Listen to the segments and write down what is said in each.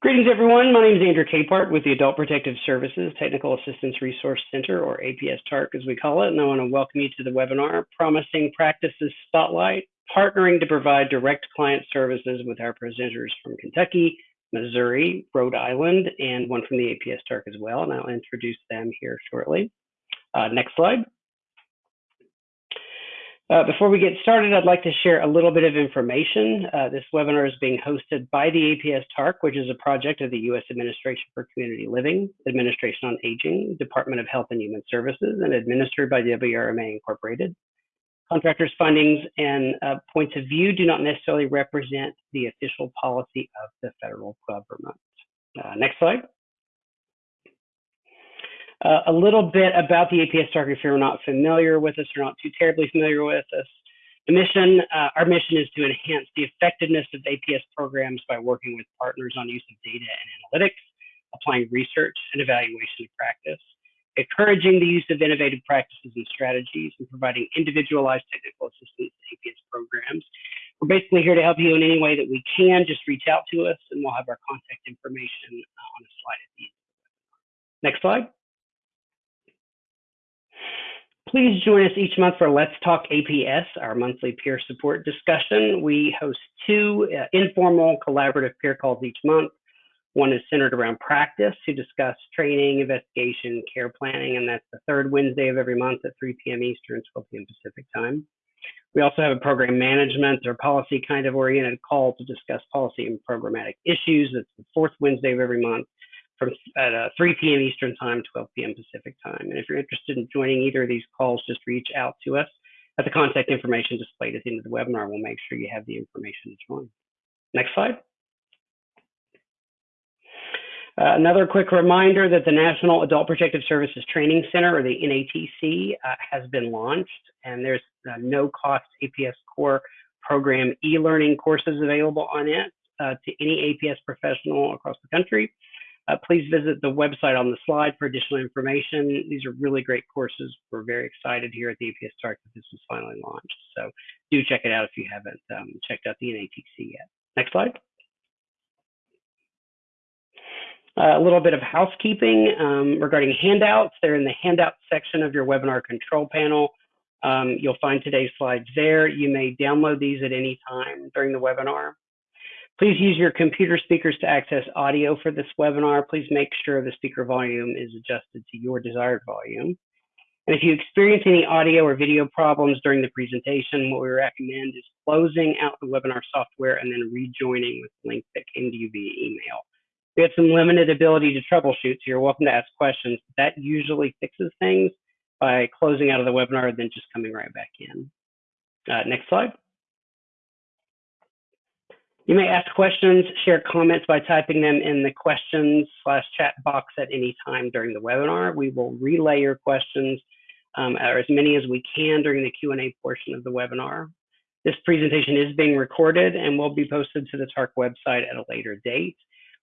Greetings, everyone. My name is Andrew Capehart with the Adult Protective Services Technical Assistance Resource Center, or APS TARC as we call it, and I want to welcome you to the webinar, Promising Practices Spotlight, partnering to provide direct client services with our presenters from Kentucky, Missouri, Rhode Island, and one from the APS TARC as well, and I'll introduce them here shortly. Uh, next slide. Uh, before we get started, I'd like to share a little bit of information. Uh, this webinar is being hosted by the APS TARC, which is a project of the U.S. Administration for Community Living, Administration on Aging, Department of Health and Human Services, and administered by WRMA Incorporated. Contractors' findings and uh, points of view do not necessarily represent the official policy of the federal government. Uh, next slide. Uh, a little bit about the APS TARC if you're not familiar with us or not too terribly familiar with us. The mission, uh, our mission is to enhance the effectiveness of APS programs by working with partners on use of data and analytics, applying research and evaluation to practice, encouraging the use of innovative practices and strategies, and providing individualized technical assistance to APS programs. We're basically here to help you in any way that we can. Just reach out to us, and we'll have our contact information uh, on a slide at the end. Next slide. Please join us each month for Let's Talk APS, our monthly peer support discussion. We host two uh, informal collaborative peer calls each month. One is centered around practice to discuss training, investigation, care planning, and that's the third Wednesday of every month at 3 p.m. Eastern, 12 p.m. Pacific time. We also have a program management or policy kind of oriented call to discuss policy and programmatic issues. That's the fourth Wednesday of every month from at uh, 3 p.m. Eastern Time, 12 p.m. Pacific Time. Interested in joining either of these calls, just reach out to us at the contact information displayed at the end of the webinar. We'll make sure you have the information to join. Next slide. Uh, another quick reminder that the National Adult Protective Services Training Center, or the NATC, uh, has been launched, and there's uh, no cost APS Core program e-learning courses available on it uh, to any APS professional across the country. Uh, please visit the website on the slide for additional information. These are really great courses. We're very excited here at the APS TARC that this was finally launched. So do check it out if you haven't um, checked out the NATC yet. Next slide. Uh, a little bit of housekeeping um, regarding handouts. They're in the handout section of your webinar control panel. Um, you'll find today's slides there. You may download these at any time during the webinar. Please use your computer speakers to access audio for this webinar. Please make sure the speaker volume is adjusted to your desired volume. And if you experience any audio or video problems during the presentation, what we recommend is closing out the webinar software and then rejoining with the link that came to you via email. We have some limited ability to troubleshoot, so you're welcome to ask questions. That usually fixes things by closing out of the webinar and then just coming right back in. Uh, next slide. You may ask questions, share comments by typing them in the questions slash chat box at any time during the webinar. We will relay your questions um, or as many as we can during the Q&A portion of the webinar. This presentation is being recorded and will be posted to the TARC website at a later date.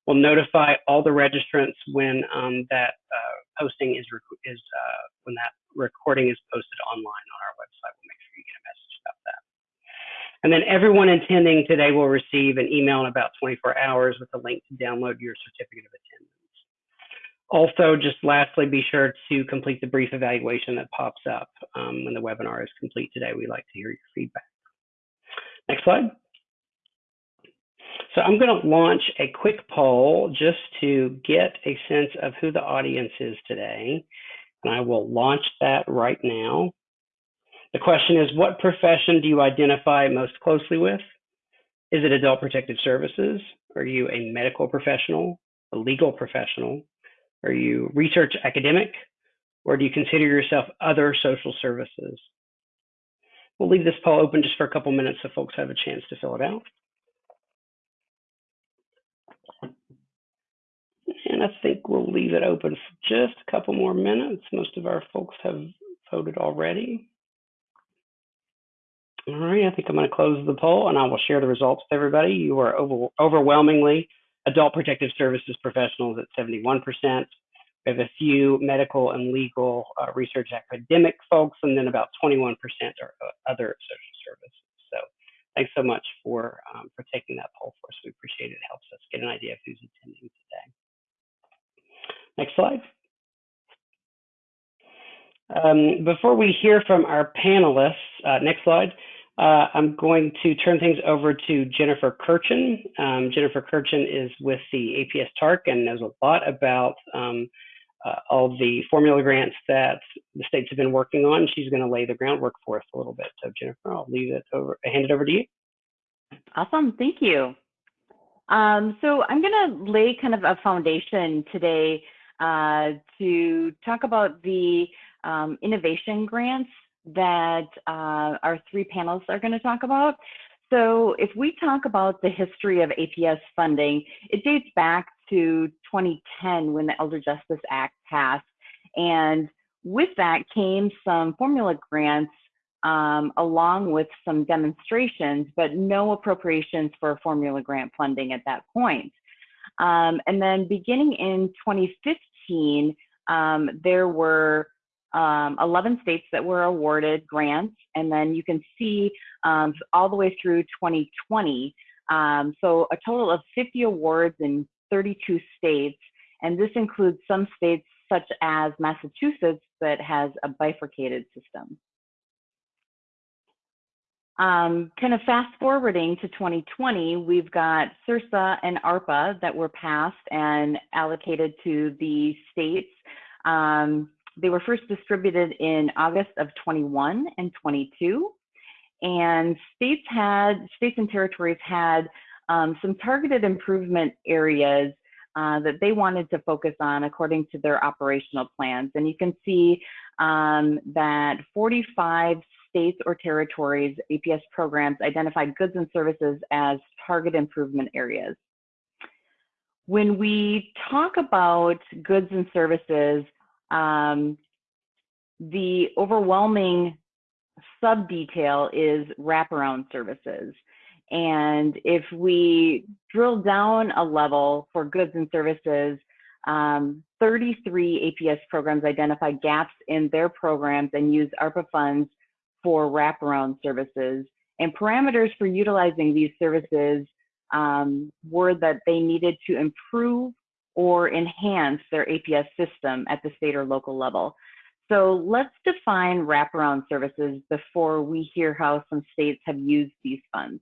We'll notify all the registrants when um, that uh, posting is, is uh, when that recording is posted online on our website. We'll make sure you get a message. And then everyone attending today will receive an email in about 24 hours with a link to download your certificate of attendance. Also, just lastly, be sure to complete the brief evaluation that pops up um, when the webinar is complete today. We'd like to hear your feedback. Next slide. So I'm going to launch a quick poll just to get a sense of who the audience is today. And I will launch that right now. The question is, what profession do you identify most closely with? Is it adult protective services? Are you a medical professional, a legal professional? Are you research academic? Or do you consider yourself other social services? We'll leave this poll open just for a couple minutes so folks have a chance to fill it out. And I think we'll leave it open for just a couple more minutes. Most of our folks have voted already. All right, I think I'm going to close the poll and I will share the results with everybody. You are over, overwhelmingly adult protective services professionals at 71%. We have a few medical and legal uh, research academic folks, and then about 21% are uh, other social services. So thanks so much for, um, for taking that poll for us. We appreciate it. It helps us get an idea of who's attending today. Next slide. Um, before we hear from our panelists, uh, next slide, uh, I'm going to turn things over to Jennifer Kirchen. Um, Jennifer Kirchen is with the APS TARC and knows a lot about um, uh, all the formula grants that the states have been working on. She's going to lay the groundwork for us a little bit. So Jennifer, I'll leave it over, hand it over to you. Awesome, thank you. Um, so I'm going to lay kind of a foundation today uh, to talk about the um, innovation grants that uh, our three panelists are going to talk about. So if we talk about the history of APS funding, it dates back to 2010 when the Elder Justice Act passed. And with that came some formula grants um, along with some demonstrations, but no appropriations for formula grant funding at that point. Um, and then beginning in 2015, um, there were um, 11 states that were awarded grants, and then you can see um, all the way through 2020. Um, so a total of 50 awards in 32 states, and this includes some states such as Massachusetts that has a bifurcated system. Um, kind of fast forwarding to 2020, we've got CRRSA and ARPA that were passed and allocated to the states. Um, they were first distributed in August of 21 and 22. And states had, states and territories had um, some targeted improvement areas uh, that they wanted to focus on according to their operational plans. And you can see um, that 45 states or territories, APS programs identified goods and services as target improvement areas. When we talk about goods and services, um, the overwhelming sub detail is wraparound services. And if we drill down a level for goods and services, um, 33 APS programs identified gaps in their programs and use ARPA funds for wraparound services. And parameters for utilizing these services um, were that they needed to improve or enhance their APS system at the state or local level. So let's define wraparound services before we hear how some states have used these funds.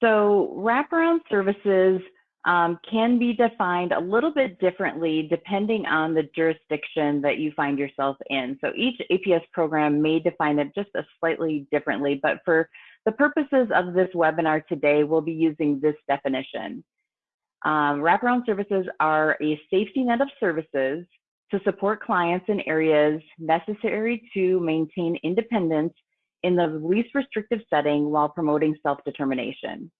So wraparound services um, can be defined a little bit differently depending on the jurisdiction that you find yourself in. So each APS program may define it just a slightly differently, but for the purposes of this webinar today, we'll be using this definition. Um, wraparound services are a safety net of services to support clients in areas necessary to maintain independence in the least restrictive setting while promoting self-determination.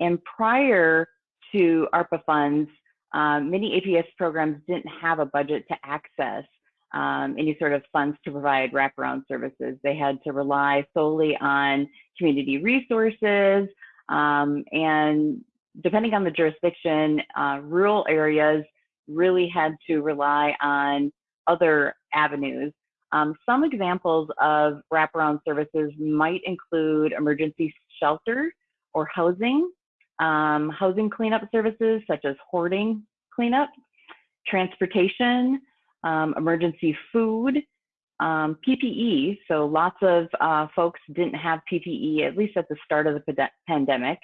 And prior to ARPA funds, um, many APS programs didn't have a budget to access um, any sort of funds to provide wraparound services. They had to rely solely on community resources um, and depending on the jurisdiction, uh, rural areas really had to rely on other avenues. Um, some examples of wraparound services might include emergency shelter or housing, um, housing cleanup services such as hoarding cleanup, transportation, um, emergency food, um, PPE. So lots of uh, folks didn't have PPE, at least at the start of the pandemic.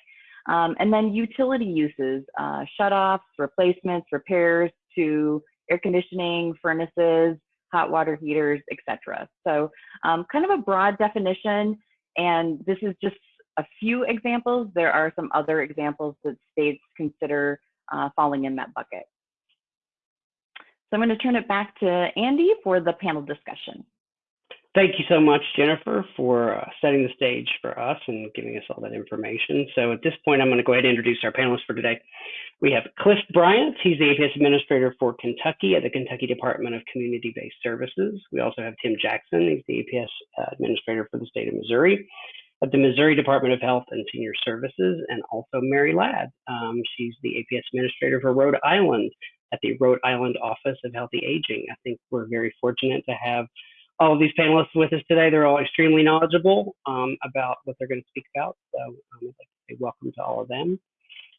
Um, and then utility uses, uh, shutoffs, replacements, repairs to air conditioning, furnaces, hot water heaters, etc. So um, kind of a broad definition, and this is just a few examples. There are some other examples that states consider uh, falling in that bucket. So I'm going to turn it back to Andy for the panel discussion. Thank you so much, Jennifer, for uh, setting the stage for us and giving us all that information. So at this point, I'm going to go ahead and introduce our panelists for today. We have Cliff Bryant. He's the APS Administrator for Kentucky at the Kentucky Department of Community-Based Services. We also have Tim Jackson. He's the APS uh, Administrator for the state of Missouri at the Missouri Department of Health and Senior Services, and also Mary Ladd. Um, she's the APS Administrator for Rhode Island at the Rhode Island Office of Healthy Aging. I think we're very fortunate to have all of these panelists with us today. They're all extremely knowledgeable um, about what they're going to speak about. So um, I'd like to say welcome to all of them.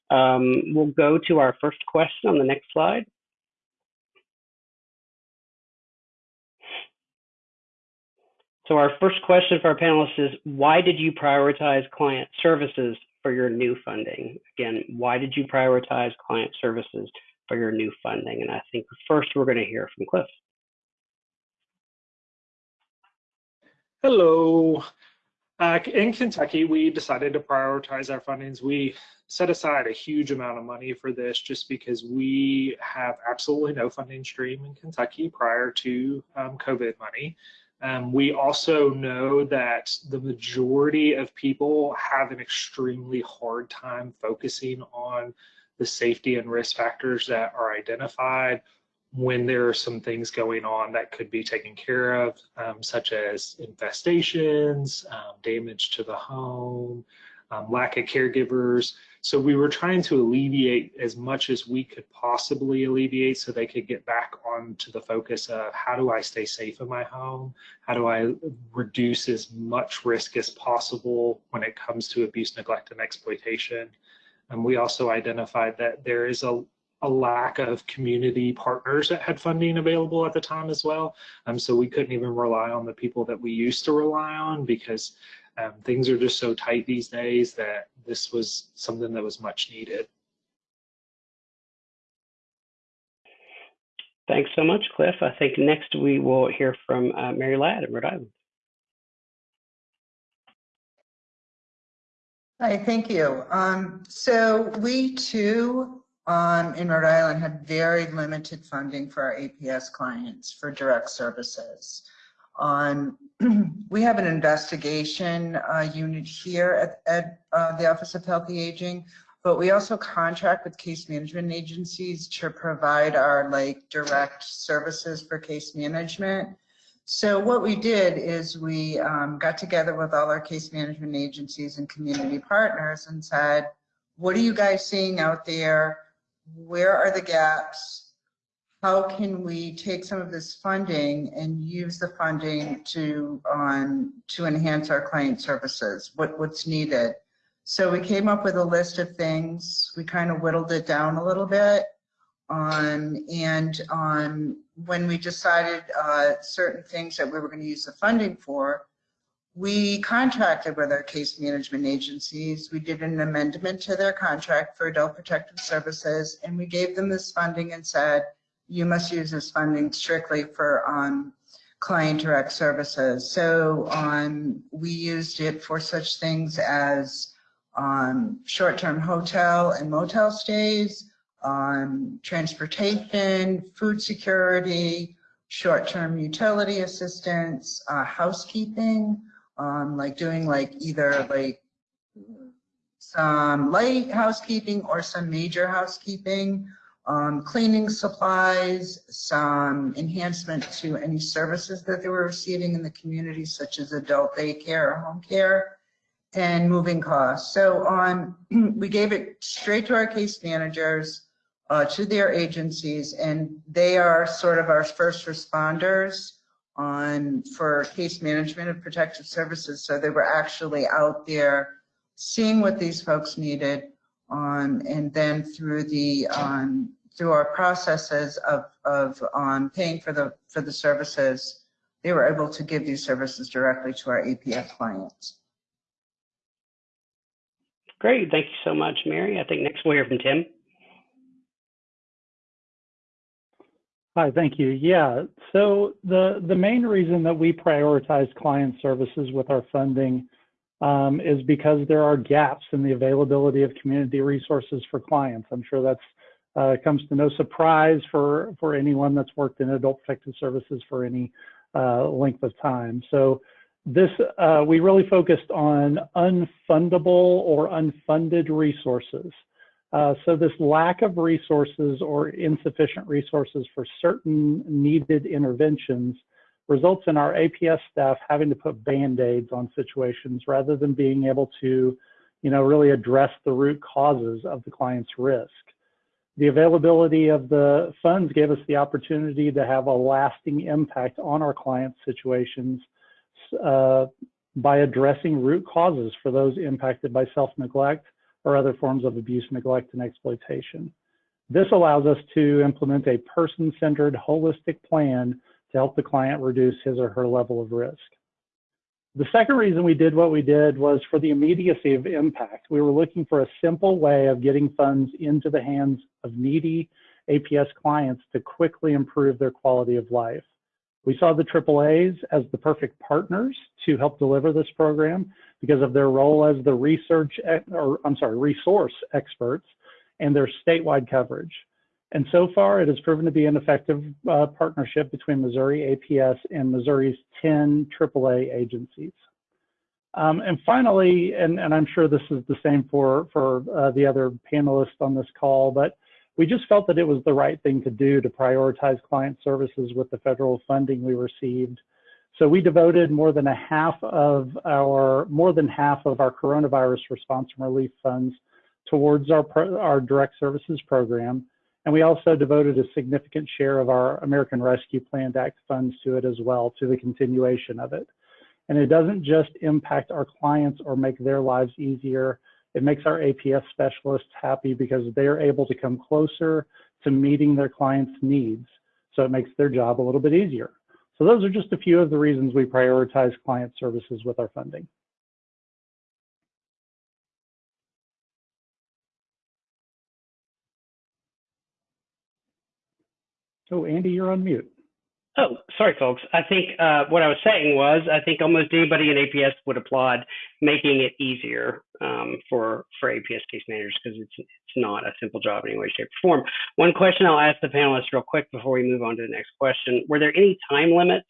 Um, we'll go to our first question on the next slide. So our first question for our panelists is, why did you prioritize client services for your new funding? Again, why did you prioritize client services for your new funding? And I think first we're going to hear from Cliff. Hello. Uh, in Kentucky, we decided to prioritize our fundings. We set aside a huge amount of money for this just because we have absolutely no funding stream in Kentucky prior to um, COVID money. Um, we also know that the majority of people have an extremely hard time focusing on the safety and risk factors that are identified when there are some things going on that could be taken care of, um, such as infestations, um, damage to the home, um, lack of caregivers. So we were trying to alleviate as much as we could possibly alleviate so they could get back onto the focus of how do I stay safe in my home? How do I reduce as much risk as possible when it comes to abuse, neglect, and exploitation? And we also identified that there is a, a lack of community partners that had funding available at the time as well. Um, so we couldn't even rely on the people that we used to rely on because um, things are just so tight these days that this was something that was much needed. Thanks so much, Cliff. I think next we will hear from uh, Mary Ladd in Rhode Island. Hi, thank you. Um, so we too um, in Rhode Island had very limited funding for our APS clients for direct services. On we have an investigation uh, unit here at, at uh, the Office of Healthy Aging, but we also contract with case management agencies to provide our like direct services for case management. So what we did is we um, got together with all our case management agencies and community partners and said, what are you guys seeing out there? Where are the gaps? how can we take some of this funding and use the funding to um, to enhance our client services? What what's needed? So we came up with a list of things. We kind of whittled it down a little bit. Um, and um, when we decided uh, certain things that we were going to use the funding for, we contracted with our case management agencies. We did an amendment to their contract for adult protective services, and we gave them this funding and said, you must use this funding strictly for um, client direct services. So um, we used it for such things as um, short-term hotel and motel stays, um, transportation, food security, short-term utility assistance, uh, housekeeping, um, like doing like either like some light housekeeping or some major housekeeping, um, cleaning supplies, some enhancement to any services that they were receiving in the community, such as adult daycare or home care, and moving costs. So on, we gave it straight to our case managers, uh, to their agencies, and they are sort of our first responders on for case management of protective services. So they were actually out there seeing what these folks needed, um, and then through the um, through our processes of of um, paying for the for the services, they were able to give these services directly to our APS clients. Great, thank you so much, Mary. I think next we'll hear from Tim. Hi, thank you. Yeah, so the, the main reason that we prioritize client services with our funding um, is because there are gaps in the availability of community resources for clients. I'm sure that's uh, comes to no surprise for, for anyone that's worked in adult protective services for any uh, length of time. So this, uh, we really focused on unfundable or unfunded resources. Uh, so this lack of resources or insufficient resources for certain needed interventions results in our APS staff having to put band-aids on situations rather than being able to, you know, really address the root causes of the client's risk. The availability of the funds gave us the opportunity to have a lasting impact on our clients' situations uh, by addressing root causes for those impacted by self-neglect, or other forms of abuse, neglect, and exploitation. This allows us to implement a person-centered holistic plan to help the client reduce his or her level of risk. The second reason we did what we did was for the immediacy of impact. We were looking for a simple way of getting funds into the hands of needy APS clients to quickly improve their quality of life. We saw the AAAs as the perfect partners to help deliver this program because of their role as the research, or I'm sorry, resource experts and their statewide coverage. And so far, it has proven to be an effective uh, partnership between Missouri APS and Missouri's 10 AAA agencies. Um, and finally, and, and, I'm sure this is the same for, for uh, the other panelists on this call, but we just felt that it was the right thing to do to prioritize client services with the federal funding we received. So we devoted more than a half of our, more than half of our coronavirus response and relief funds towards our, our direct services program and we also devoted a significant share of our American Rescue Plan Act funds to it as well, to the continuation of it. And it doesn't just impact our clients or make their lives easier. It makes our APS specialists happy because they're able to come closer to meeting their clients' needs. So it makes their job a little bit easier. So those are just a few of the reasons we prioritize client services with our funding. Oh, Andy, you're on mute. Oh, sorry, folks. I think uh, what I was saying was I think almost anybody in APS would applaud making it easier um, for for APS case managers because it's it's not a simple job in any way, shape, or form. One question I'll ask the panelists real quick before we move on to the next question: Were there any time limits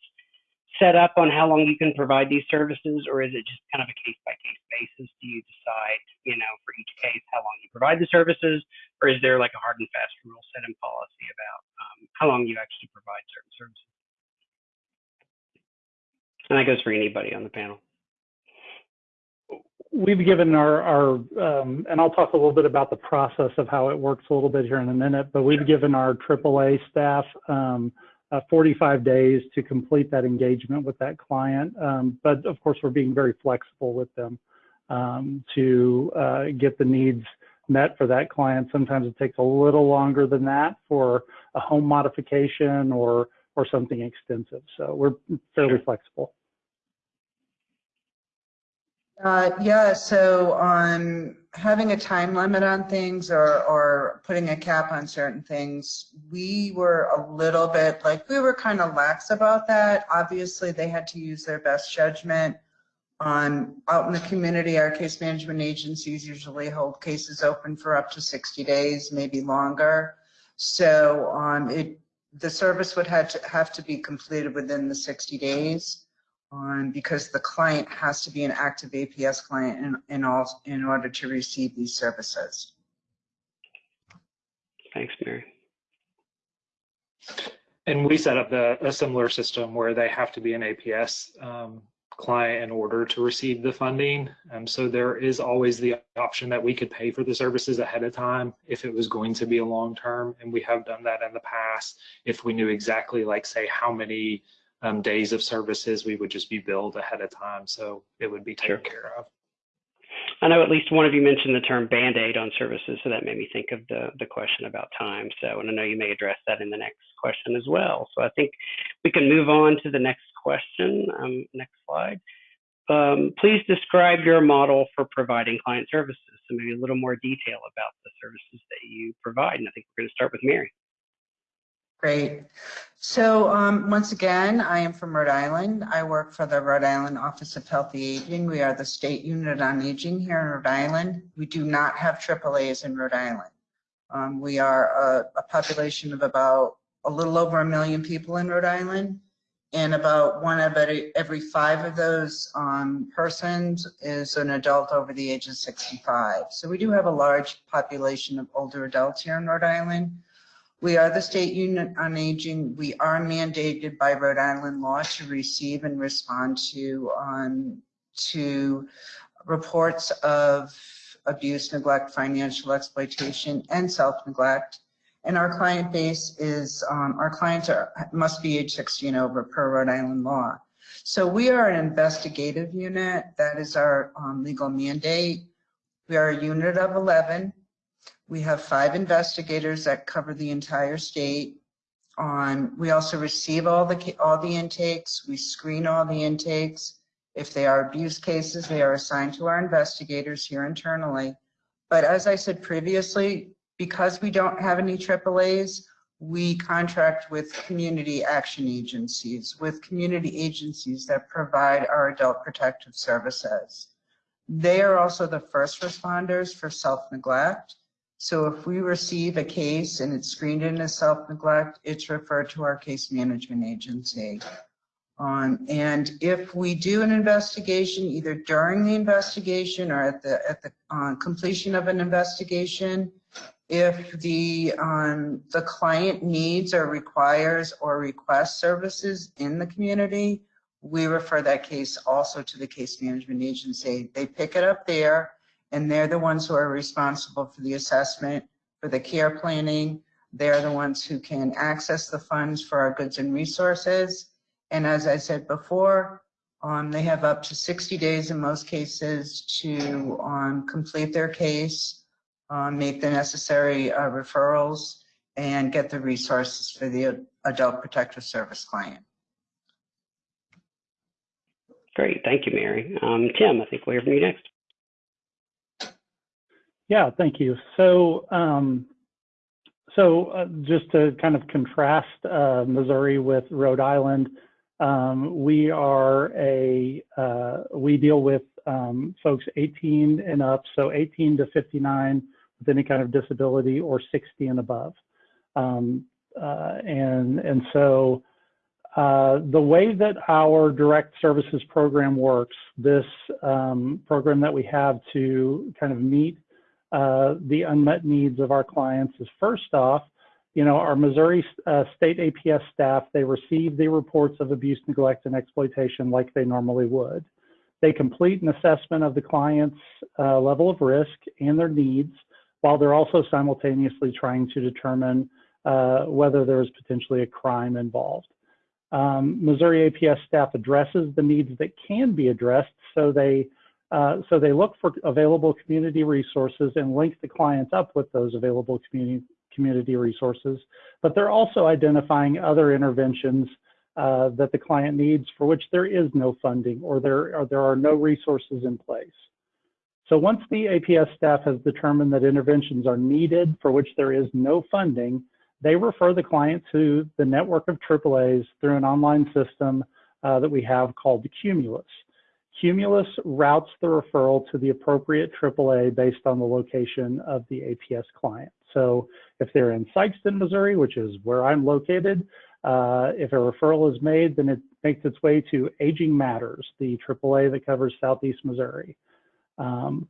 set up on how long you can provide these services, or is it just kind of a case by case basis? Do you decide, you know, for each case how long you provide the services, or is there like a hard and fast rule set in policy about um, how long you actually provide certain services? And that goes for anybody on the panel. We've given our, our um, and I'll talk a little bit about the process of how it works a little bit here in a minute, but we've given our AAA staff um, uh, 45 days to complete that engagement with that client. Um, but of course, we're being very flexible with them um, to uh, get the needs met for that client. Sometimes it takes a little longer than that for a home modification or or something extensive. So we're fairly flexible. Uh, yeah, so on having a time limit on things or, or putting a cap on certain things, we were a little bit like we were kind of lax about that. Obviously, they had to use their best judgment on out in the community. Our case management agencies usually hold cases open for up to 60 days, maybe longer. So um, it the service would have to have to be completed within the 60 days on because the client has to be an active APS client in, in, all, in order to receive these services. Thanks, Mary. And we set up the, a similar system where they have to be an APS um, client in order to receive the funding. Um, so there is always the option that we could pay for the services ahead of time if it was going to be a long term. And we have done that in the past if we knew exactly, like, say, how many um, days of services, we would just be billed ahead of time. So it would be taken sure. care of. I know at least one of you mentioned the term band-aid on services, so that made me think of the, the question about time. So, and I know you may address that in the next question as well. So I think we can move on to the next question. Um, next slide. Um, please describe your model for providing client services. So maybe a little more detail about the services that you provide. And I think we're going to start with Mary. Great. So um, once again, I am from Rhode Island. I work for the Rhode Island Office of Healthy Aging. We are the state unit on aging here in Rhode Island. We do not have AAAs in Rhode Island. Um, we are a, a, population of about a little over a million people in Rhode Island, and about one of every, five of those um, persons is an adult over the age of 65. So we do have a large population of older adults here in Rhode Island. We are the state unit on aging. We are mandated by Rhode Island law to receive and respond to um, to reports of abuse, neglect, financial exploitation, and self-neglect. And our client base is, um, our clients are must be age 60 and over per Rhode Island law. So we are an investigative unit. That is our um, legal mandate. We are a unit of 11. We have five investigators that cover the entire state. On, we also receive all the, all the intakes, we screen all the intakes. If they are abuse cases, they are assigned to our investigators here internally. But as I said previously, because we don't have any AAAs, we contract with community action agencies, with community agencies that provide our adult protective services. They are also the first responders for self-neglect. So if we receive a case and it's screened in as self-neglect, it's referred to our case management agency. Um, and if we do an investigation, either during the investigation or at the, at the uh, completion of an investigation, if the, um, the client needs or requires or requests services in the community, we refer that case also to the case management agency. They pick it up there and they're the ones who are responsible for the assessment, for the care planning. They're the ones who can access the funds for our goods and resources. And as I said before, um, they have up to 60 days in most cases to um, complete their case, um, make the necessary uh, referrals, and get the resources for the adult protective service client. Great, thank you, Mary. Um, Tim, I think we'll hear from you next. Yeah, thank you. So, um, so uh, just to kind of contrast uh, Missouri with Rhode Island, um, we are a uh, we deal with um, folks 18 and up, so 18 to 59 with any kind of disability, or 60 and above. Um, uh, and and so uh, the way that our direct services program works, this um, program that we have to kind of meet uh, the unmet needs of our clients is first off, you know, our Missouri uh, State APS staff, they receive the reports of abuse, neglect, and exploitation like they normally would. They complete an assessment of the client's uh, level of risk and their needs, while they're also simultaneously trying to determine uh, whether there is potentially a crime involved. Um, Missouri APS staff addresses the needs that can be addressed, so they uh, so they look for available community resources and link the clients up with those available community community resources, but they're also identifying other interventions uh, that the client needs for which there is no funding or there, or there are no resources in place. So once the APS staff has determined that interventions are needed for which there is no funding, they refer the client to the network of AAAs through an online system uh, that we have called Cumulus. Cumulus routes the referral to the appropriate AAA based on the location of the APS client. So if they're in Sikeston, Missouri, which is where I'm located, uh, if a referral is made, then it makes its way to Aging Matters, the AAA that covers Southeast Missouri. Um,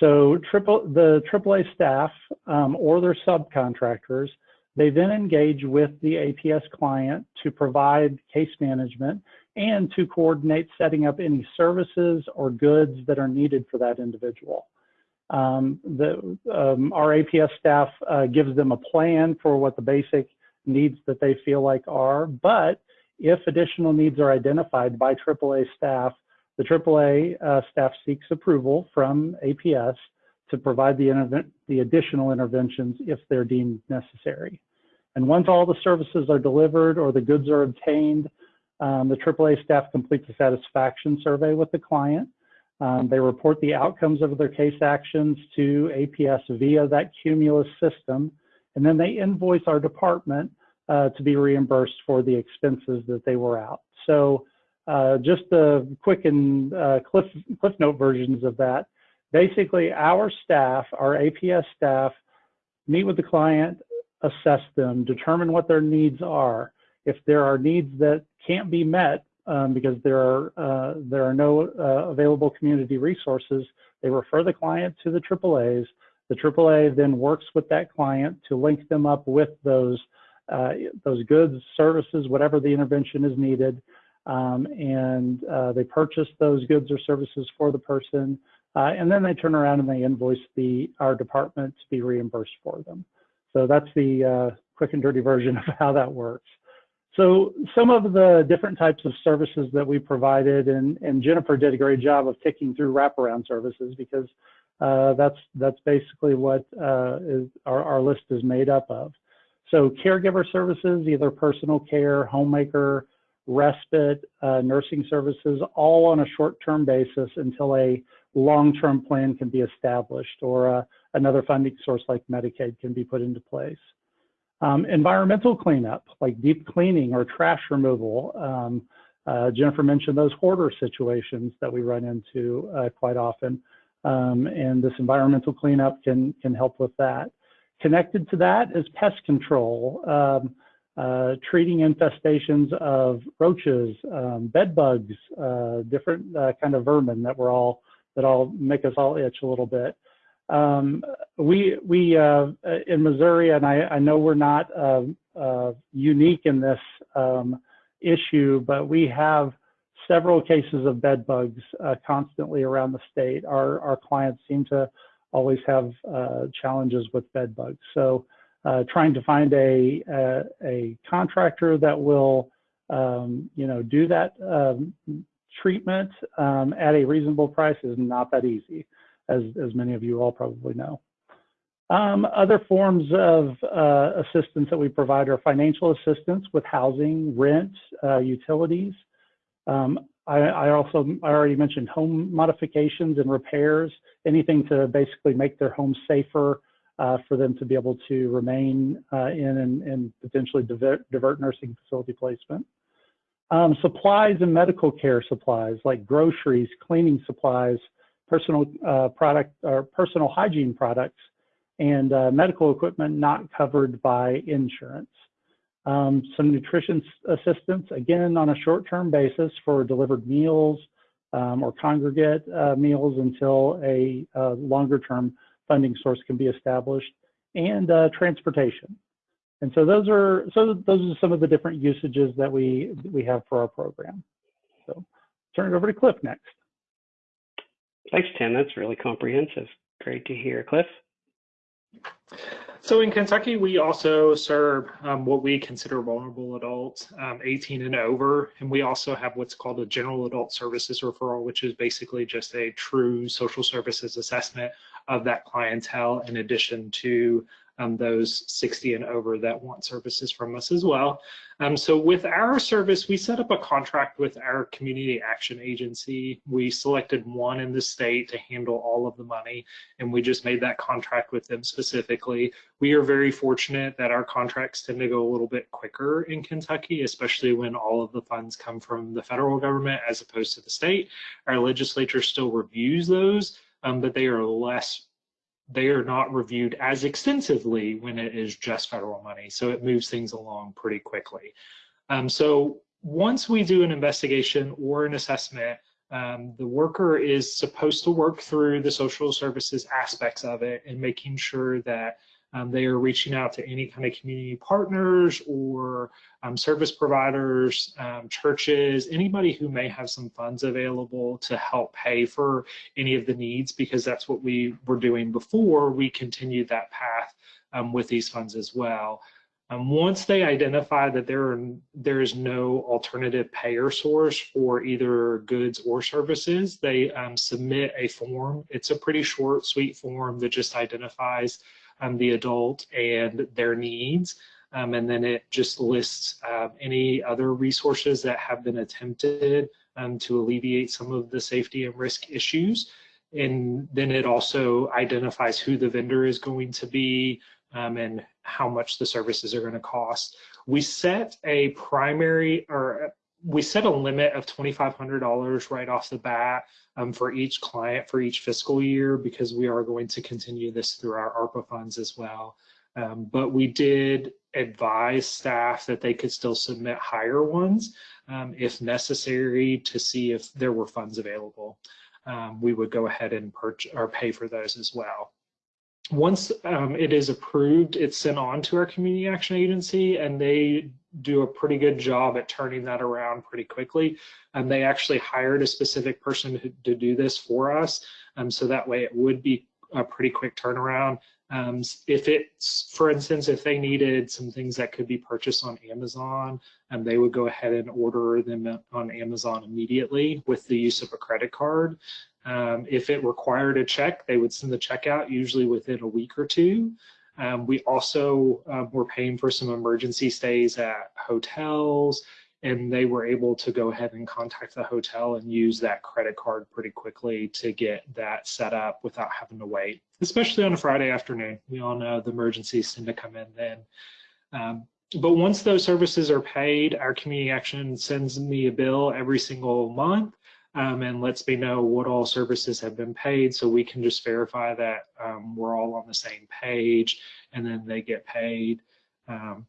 so triple, the AAA staff um, or their subcontractors, they then engage with the APS client to provide case management and to coordinate setting up any services or goods that are needed for that individual. Um, the, um, our APS staff uh, gives them a plan for what the basic needs that they feel like are, but if additional needs are identified by AAA staff, the AAA uh, staff seeks approval from APS to provide the, the additional interventions if they're deemed necessary. And once all the services are delivered or the goods are obtained, um, the AAA staff completes a satisfaction survey with the client. Um, they report the outcomes of their case actions to APS via that Cumulus system, and then they invoice our department uh, to be reimbursed for the expenses that they were out. So uh, just the quick and uh, cliff, cliff note versions of that. Basically, our staff, our APS staff, meet with the client, assess them, determine what their needs are. If there are needs that can't be met um, because there are uh, there are no uh, available community resources, they refer the client to the AAA's. The AAA then works with that client to link them up with those uh, those goods, services, whatever the intervention is needed, um, and uh, they purchase those goods or services for the person, uh, and then they turn around and they invoice the our department to be reimbursed for them. So that's the uh, quick and dirty version of how that works. So some of the different types of services that we provided, and, and Jennifer did a great job of ticking through wraparound services because Uh, that's that's basically what uh, is our, our list is made up of. So caregiver services, either personal care, homemaker, respite, uh, nursing services, all on a short-term basis until a long-term plan can be established or uh, another funding source like Medicaid can be put into place. Um, environmental cleanup, like deep cleaning or trash removal. Um, uh, Jennifer mentioned those hoarder situations that we run into uh, quite often. Um, and this environmental cleanup can, can help with that. Connected to that is pest control, um, uh, treating infestations of roaches, um, bed bugs, uh, different uh, kind of vermin that we're all that all make us all itch a little bit. Um, we we uh, in Missouri, and I, I know we're not uh, uh, unique in this um, issue, but we have several cases of bed bugs uh, constantly around the state. Our our clients seem to always have challenges with bed bugs. So uh, trying to find a, a, a contractor that will um, you know do that um, treatment um, at a reasonable price is not that easy, as, as many of you all probably know. Um, other forms of uh, assistance that we provide are financial assistance with housing, rent, uh, utilities. Um, I, I, also, I already mentioned home modifications and repairs, anything to basically make their home safer uh, for them to be able to remain uh, in and, and potentially divert, divert nursing facility placement. Um, supplies and medical care supplies like groceries, cleaning supplies, personal uh, product or personal hygiene products, and uh, medical equipment not covered by insurance. Um, some nutrition assistance, again, on a short-term basis for delivered meals um, or congregate uh, meals until a, a uh, longer-term funding source can be established, and uh, transportation. And so those are so those are some of the different usages that we we have for our program. So turn it over to Cliff next. Thanks, Tim. That's really comprehensive. Great to hear, Cliff. So in Kentucky, we also serve um, what we consider vulnerable adults, um, 18 and over, and we also have what's called a general adult services referral, which is basically just a true social services assessment of that clientele in addition to um, those 60 and over that want services from us as well. Um, so with our service, we set up a contract with our community action agency. We selected one in the state to handle all of the money, and we just made that contract with them specifically. We are very fortunate that our contracts tend to go a little bit quicker in Kentucky, especially when all of the funds come from the federal government as opposed to the state. Our legislature still reviews those, um, but they are less they are not reviewed as extensively when it is just federal money. So it moves things along pretty quickly. Um, so once we do an investigation or an assessment, um, the worker is supposed to work through the social services aspects of it and making sure that um, they are reaching out to any kind of community partners or um, service providers, um, churches, anybody who may have some funds available to help pay for any of the needs, because that's what we were doing before we continued that path um, with these funds as well. Um, once they identify that there are, there is no alternative payer source for either goods or services, they um, submit a form. It's a pretty short, sweet form that just identifies um, the adult and their needs. Um, and then it just lists uh, any other resources that have been attempted um, to alleviate some of the safety and risk issues. And then it also identifies who the vendor is going to be um, and how much the services are going to cost. We set a primary or we set a limit of $2,500 right off the bat um, for each client for each fiscal year because we are going to continue this through our ARPA funds as well. Um, but we did advise staff that they could still submit higher ones um, if necessary to see if there were funds available. Um, we would go ahead and purchase or pay for those as well once um, it is approved, it's sent on to our community action agency and they do a pretty good job at turning that around pretty quickly. And they actually hired a specific person to, to do this for us. Um, so that way it would be a pretty quick turnaround. Um, if it's, for instance, if they needed some things that could be purchased on Amazon, um, they would go ahead and order them on Amazon immediately with the use of a credit card. Um, if it required a check, they would send the check out usually within a week or two. Um, we also um, were paying for some emergency stays at hotels, and they were able to go ahead and contact the hotel and use that credit card pretty quickly to get that set up without having to wait, especially on a Friday afternoon. We all know the emergencies tend to come in then. Um, but once those services are paid, our community action sends me a bill every single month um, and lets me know what all services have been paid so we can just verify that um, we're all on the same page and then they get paid. Um,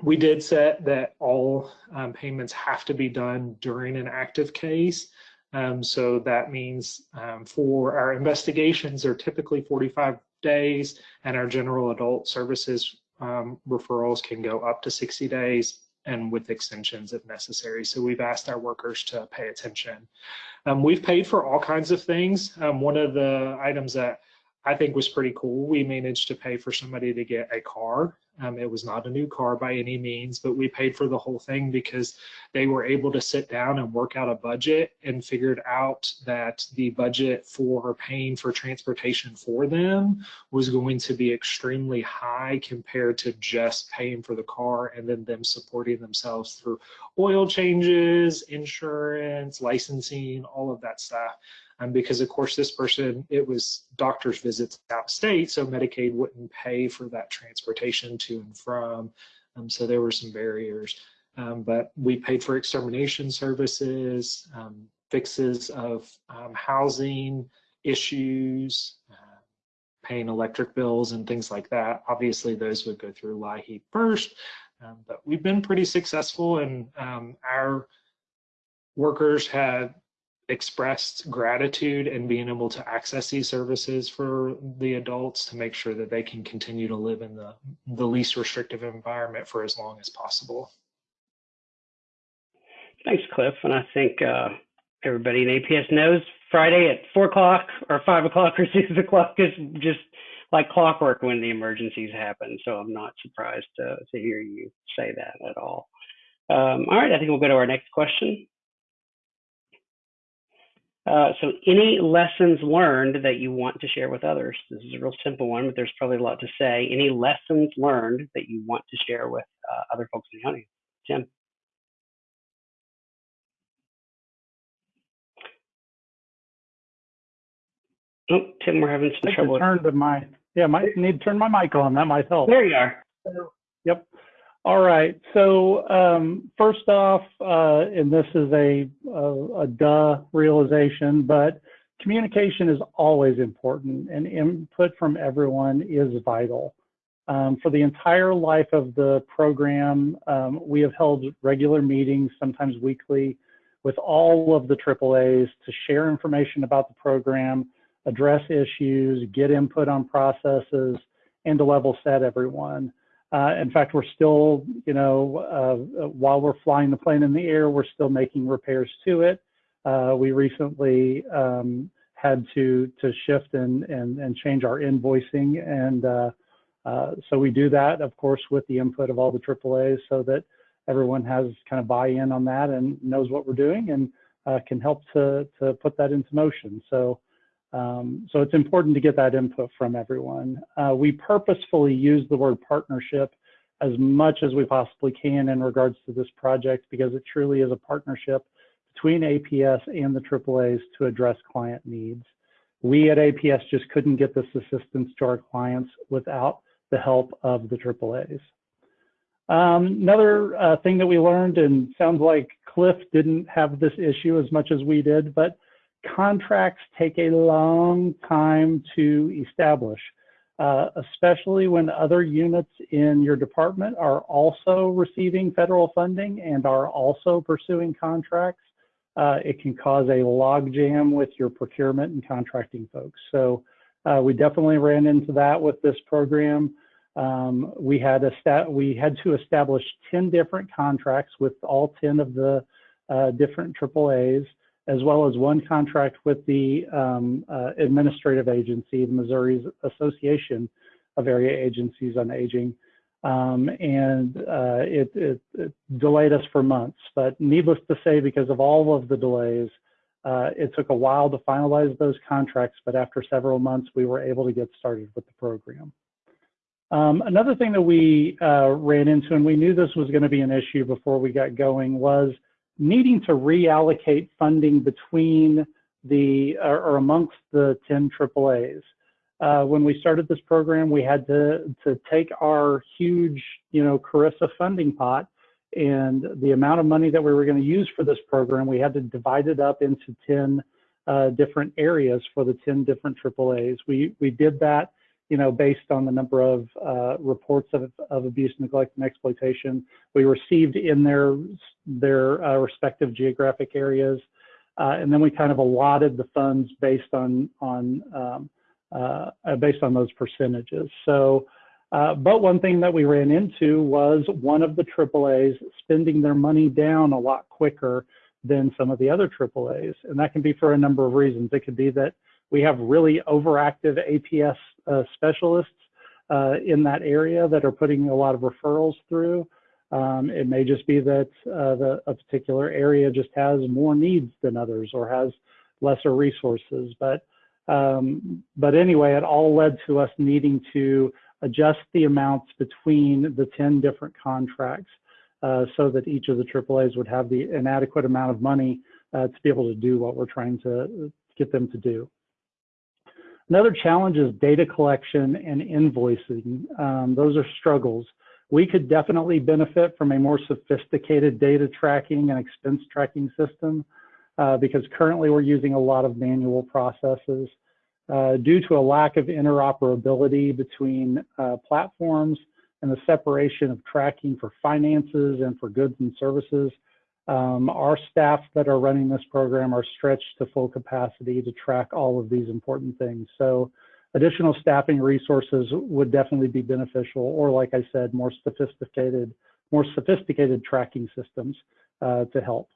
we did set that all um, payments have to be done during an active case. Um, so that means um, for our investigations are typically 45 days and our general adult services um, referrals can go up to 60 days and with extensions if necessary. So we've asked our workers to pay attention. Um, we've paid for all kinds of things. Um, one of the items that I think was pretty cool, we managed to pay for somebody to get a car. Um, it was not a new car by any means, but we paid for the whole thing because they were able to sit down and work out a budget and figured out that the budget for paying for transportation for them was going to be extremely high compared to just paying for the car and then them supporting themselves through oil changes, insurance, licensing, all of that stuff. Um, because of course this person, it was doctor's visits out of state, so Medicaid wouldn't pay for that transportation to and from. Um, so there were some barriers. Um, but we paid for extermination services, um, fixes of um, housing issues, uh, paying electric bills and things like that. Obviously, those would go through LIHEAP first, um, but we've been pretty successful and um, our workers had expressed gratitude and being able to access these services for the adults to make sure that they can continue to live in the, the least restrictive environment for as long as possible. Thanks, Cliff. And I think uh, everybody in APS knows Friday at four o'clock or five o'clock or six o'clock is just like clockwork when the emergencies happen. So I'm not surprised to, to hear you say that at all. Um, all right, I think we'll go to our next question. Uh, so any lessons learned that you want to share with others? This is a real simple one, but there's probably a lot to say. Any lessons learned that you want to share with uh, other folks in the audience? Tim? Oh, Tim, we're having some think trouble. I turned to my, yeah, might need to turn my mic on. That might help. There you are. Yep. All right. So um, first off, uh, and this is a, a, a duh realization, but communication is always important and input from everyone is vital. Um, for the entire life of the program, um, we have held regular meetings, sometimes weekly, with all of the AAAs to share information about the program, address issues, get input on processes, and to level set everyone. Uh, in fact, we're still, you know, uh, while we're flying the plane in the air, we're still making repairs to it. Uh, we recently um, had to to shift and and, and change our invoicing, and uh, uh, so we do that, of course, with the input of all the AAAs, so that everyone has kind of buy-in on that and knows what we're doing and uh, can help to to put that into motion. So. Um, so it's important to get that input from everyone. Uh, we purposefully use the word partnership as much as we possibly can in regards to this project because it truly is a partnership between APS and the AAAs to address client needs. We at APS just couldn't get this assistance to our clients without the help of the AAAs. Um, another uh, thing that we learned, and sounds like Cliff didn't have this issue as much as we did, but contracts take a long time to establish, uh, especially when other units in your department are also receiving federal funding and are also pursuing contracts. Uh, it can cause a logjam with your procurement and contracting folks. So uh, we definitely ran into that with this program. Um, we had a we had to establish 10 different contracts with all 10 of the uh, different AAAs as well as one contract with the um, uh, administrative agency, the Missouri's Association of Area Agencies on Aging. Um, and uh, it, it, it, delayed us for months. But needless to say, because of all of the delays, uh, it took a while to finalize those contracts, but after several months, we were able to get started with the program. Um, another thing that we uh, ran into, and we knew this was going to be an issue before we got going, was needing to reallocate funding between the or, amongst the 10 AAAs. Uh, when we started this program, we had to to take our huge, you know, CRRSA funding pot and the amount of money that we were going to use for this program, we had to divide it up into 10 uh, different areas for the 10 different AAAs. We we did that you know, based on the number of uh, reports of, of abuse, neglect, and exploitation we received in their their uh, respective geographic areas, uh, and then we kind of allotted the funds based on on um, uh, uh, based on those percentages. So, uh, but one thing that we ran into was one of the AAA's spending their money down a lot quicker than some of the other AAA's, and that can be for a number of reasons. It could be that we have really overactive APS uh, specialists uh, in that area that are putting a lot of referrals through. Um, it may just be that uh, the, a particular area just has more needs than others or has lesser resources. But um, but anyway, it all led to us needing to adjust the amounts between the 10 different contracts uh, so that each of the AAAs would have the an adequate amount of money uh, to be able to do what we're trying to get them to do. Another challenge is data collection and invoicing. Um, those are struggles. We could definitely benefit from a more sophisticated data tracking and expense tracking system uh, because currently we're using a lot of manual processes. Uh, due to a lack of interoperability between uh, platforms and the separation of tracking for finances and for goods and services, um, our staff that are running this program are stretched to full capacity to track all of these important things. So additional staffing resources would definitely be beneficial, or like I said, more sophisticated, more sophisticated tracking systems uh, to help.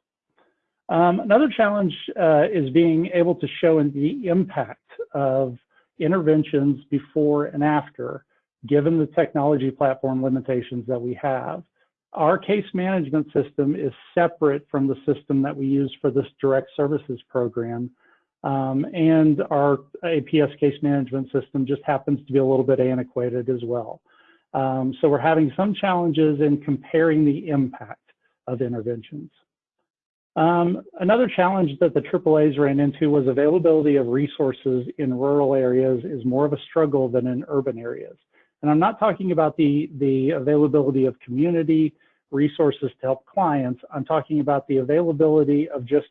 Um, another challenge uh, is being able to show the impact of interventions before and after, given the technology platform limitations that we have our case management system is separate from the system that we use for this direct services program. Um, and our APS case management system just happens to be a little bit antiquated as well. Um, so we're having some challenges in comparing the impact of interventions. Um, another challenge that the AAAs ran into was availability of resources in rural areas is more of a struggle than in urban areas. And I'm not talking about the, the availability of community resources to help clients. I'm talking about the availability of just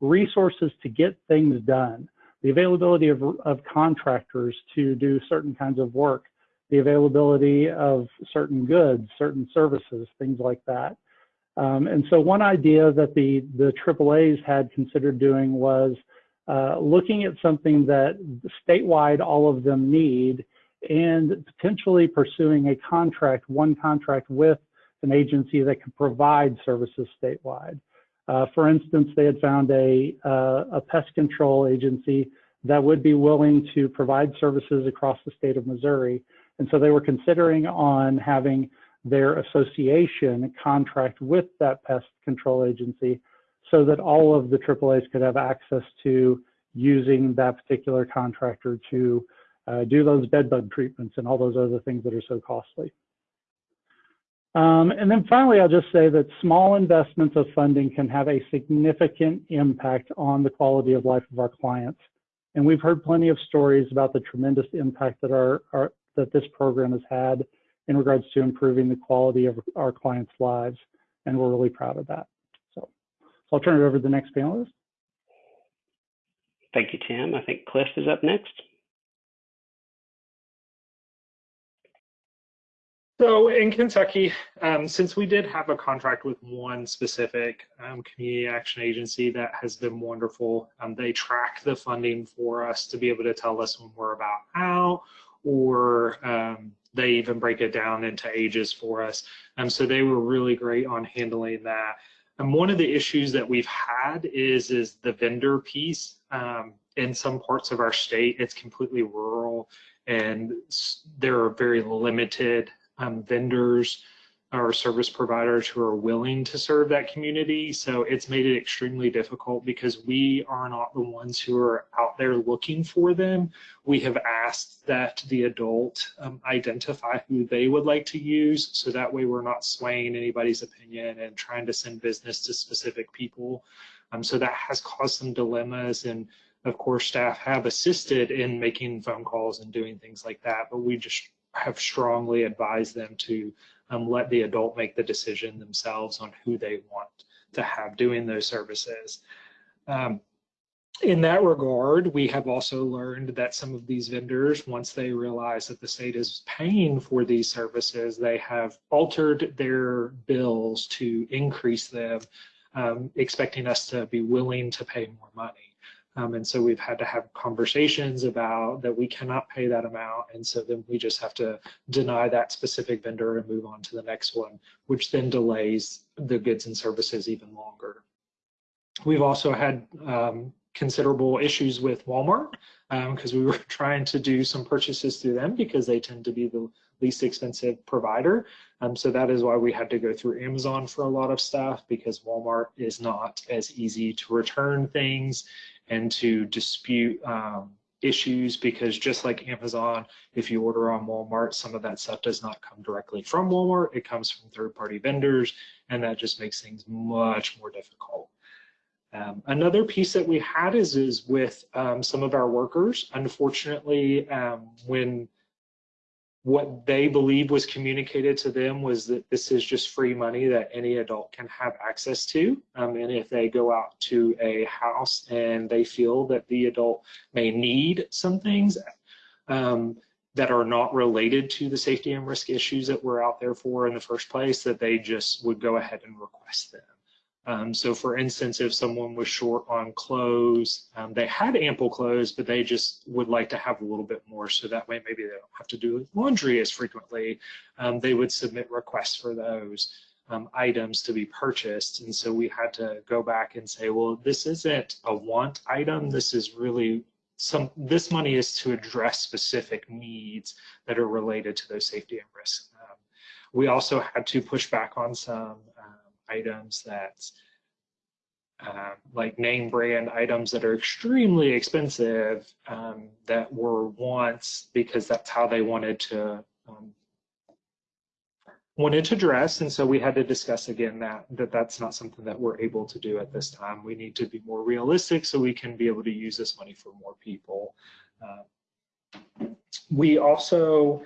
resources to get things done, the availability of, of contractors to do certain kinds of work, the availability of certain goods, certain services, things like that. Um, and so one idea that the, the AAAs had considered doing was uh, looking at something that statewide all of them need and potentially pursuing a contract, one contract with an agency that can provide services statewide. Uh, for instance, they had found a, uh, a pest control agency that would be willing to provide services across the state of Missouri. And so they were considering on having their association contract with that pest control agency so that all of the AAAs could have access to using that particular contractor to uh, do those bed bug treatments and all those other things that are so costly. Um, and then finally, I'll just say that small investments of funding can have a significant impact on the quality of life of our clients. And we've heard plenty of stories about the tremendous impact that our, our that this program has had in regards to improving the quality of our clients' lives. And we're really proud of that. So, so I'll turn it over to the next panelist. Thank you, Tim. I think Cliff is up next. So in Kentucky, um, since we did have a contract with one specific um, community action agency that has been wonderful, um, they track the funding for us to be able to tell us when we're about out, or um, they even break it down into ages for us. Um, so they were really great on handling that. And one of the issues that we've had is is the vendor piece. Um, in some parts of our state, it's completely rural, and there are very limited um, vendors or service providers who are willing to serve that community. So it's made it extremely difficult because we are not the ones who are out there looking for them. We have asked that the adult um, identify who they would like to use. So that way we're not swaying anybody's opinion and trying to send business to specific people. Um, so that has caused some dilemmas and of course staff have assisted in making phone calls and doing things like that, but we just have strongly advised them to um, let the adult make the decision themselves on who they want to have doing those services. Um, in that regard, we have also learned that some of these vendors, once they realize that the state is paying for these services, they have altered their bills to increase them, um, expecting us to be willing to pay more money. Um, and so we've had to have conversations about that we cannot pay that amount. And so then we just have to deny that specific vendor and move on to the next one, which then delays the goods and services even longer. We've also had um, considerable issues with Walmart because um, we were trying to do some purchases through them because they tend to be the least expensive provider. Um, so that is why we had to go through Amazon for a lot of stuff because Walmart is not as easy to return things and to dispute um, issues because just like Amazon, if you order on Walmart, some of that stuff does not come directly from Walmart. It comes from third-party vendors, and that just makes things much more difficult. Um, another piece that we had is, is with um, some of our workers. Unfortunately, um, when what they believe was communicated to them was that this is just free money that any adult can have access to. Um, and if they go out to a house and they feel that the adult may need some things um, that are not related to the safety and risk issues that we're out there for in the first place, that they just would go ahead and request them. Um, so for instance, if someone was short on clothes, um, they had ample clothes, but they just would like to have a little bit more. So that way, maybe they don't have to do laundry as frequently. Um, they would submit requests for those um, items to be purchased. And so we had to go back and say, well, this isn't a want item. This is really some, this money is to address specific needs that are related to those safety and risk. Um, we also had to push back on some items that uh, like name brand items that are extremely expensive um, that were once because that's how they wanted to um, wanted to dress. And so we had to discuss again that that that's not something that we're able to do at this time. We need to be more realistic so we can be able to use this money for more people. Uh, we also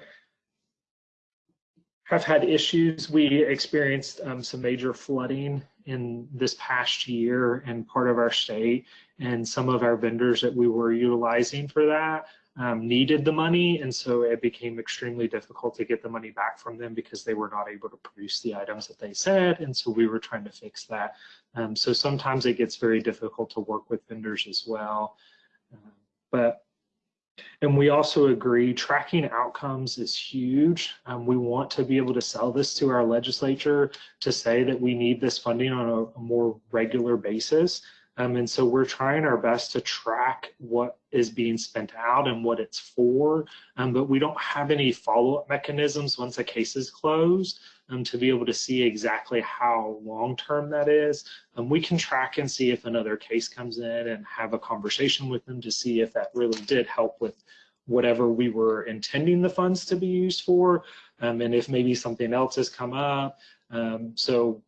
have had issues. We experienced um, some major flooding in this past year in part of our state, and some of our vendors that we were utilizing for that um, needed the money, and so it became extremely difficult to get the money back from them because they were not able to produce the items that they said, and so we were trying to fix that. Um, so sometimes it gets very difficult to work with vendors as well. Uh, but and we also agree tracking outcomes is huge. Um, we want to be able to sell this to our legislature to say that we need this funding on a, a more regular basis. Um, and so we're trying our best to track what is being spent out and what it's for, um, but we don't have any follow-up mechanisms once a case is closed um, to be able to see exactly how long-term that is. Um, we can track and see if another case comes in and have a conversation with them to see if that really did help with whatever we were intending the funds to be used for, um, and if maybe something else has come up. Um, so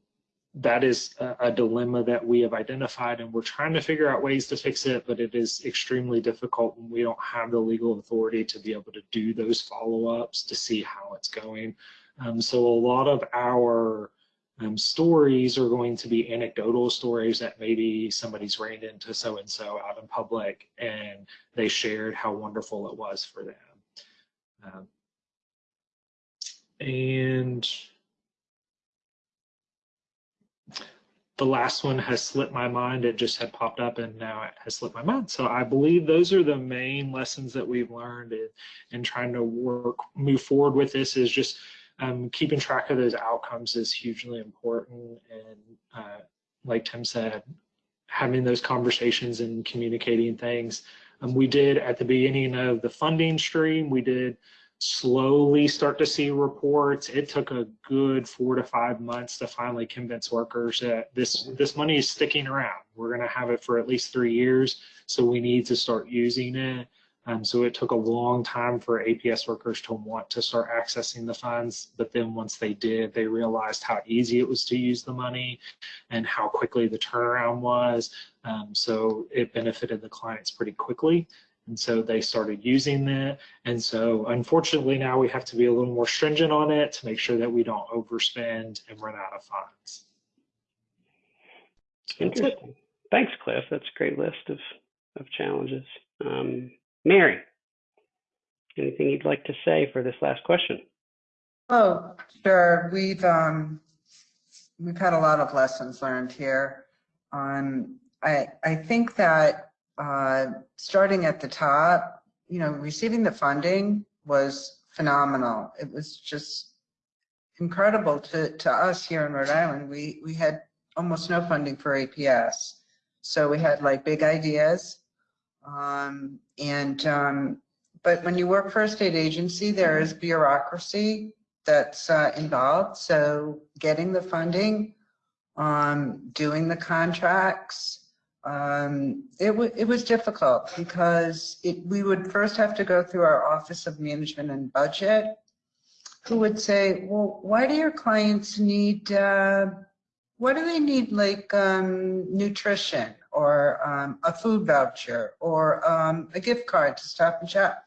that is a, a, dilemma that we have identified and we're trying to figure out ways to fix it, but it is extremely difficult when we don't have the legal authority to be able to do those follow-ups to see how it's going. Um, so a lot of our um, stories are going to be anecdotal stories that maybe somebody's ran into so-and-so out in public and they shared how wonderful it was for them. Um, and the last one has slipped my mind. It just had popped up and now it has slipped my mind. So I believe those are the main lessons that we've learned in, in trying to work, move forward with this is just um, keeping track of those outcomes is hugely important and uh, like Tim said, having those conversations and communicating things. Um, we did at the beginning of the funding stream, we did slowly start to see reports. It took a good four to five months to finally convince workers that this this money is sticking around. We're going to have it for at least three years, so we need to start using it. Um, so it took a long time for APS workers to want to start accessing the funds, but then once they did, they realized how easy it was to use the money and how quickly the turnaround was. Um, so it benefited the clients pretty quickly. And so they started using that. And so unfortunately now we have to be a little more stringent on it to make sure that we don't overspend and run out of funds. So that's it. Interesting. Thanks, Cliff. That's a great list of, of challenges. Um, Mary, anything you'd like to say for this last question? Oh, sure. We've, um, we've had a lot of lessons learned here. Um, I, I think that, uh, starting at the top, you know, receiving the funding was phenomenal. It was just incredible to, to us here in Rhode Island. We, we had almost no funding for APS. So we had like big ideas. Um, and, um, but when you work for a state agency, there is bureaucracy that's uh, involved. So getting the funding, um, doing the contracts, um, it, it was difficult because it, we would first have to go through our Office of Management and Budget, who would say, well, why do your clients need, uh, what do they need like um, nutrition or um, a food voucher or um, a gift card to Stop and Shop?